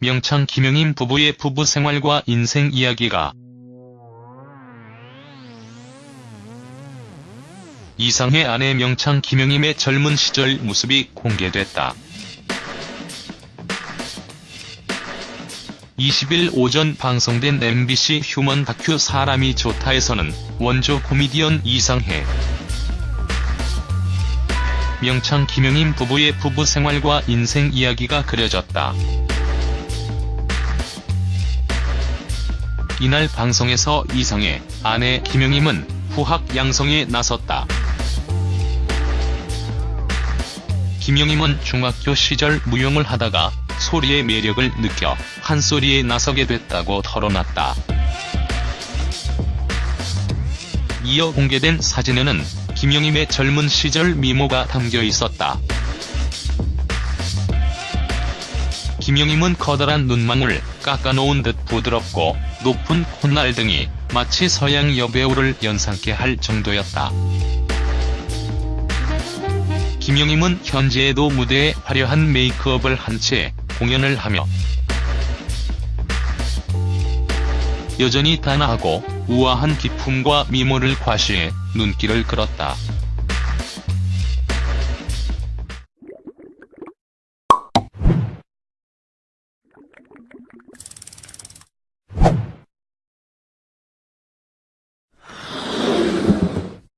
명창 김영임 부부의 부부 생활과 인생 이야기가 이상의 아내 명창 김영임의 젊은 시절 모습이 공개됐다. 20일 오전 방송된 MBC 휴먼 다큐 사람이 좋다에서는 원조 코미디언 이상해, 명창 김영임 부부의 부부 생활과 인생 이야기가 그려졌다. 이날 방송에서 이상해 아내 김영임은 후학 양성에 나섰다. 김영임은 중학교 시절 무용을 하다가 소리의 매력을 느껴 한소리에 나서게 됐다고 털어놨다. 이어 공개된 사진에는 김영임의 젊은 시절 미모가 담겨 있었다. 김영임은 커다란 눈망울, 깎아놓은 듯 부드럽고 높은 콧날 등이 마치 서양 여배우를 연상케 할 정도였다. 김영임은 현재에도 무대에 화려한 메이크업을 한 채 공연을 하며 여전히 단아하고 우아한 기품과 미모를 과시해 눈길을 끌었다.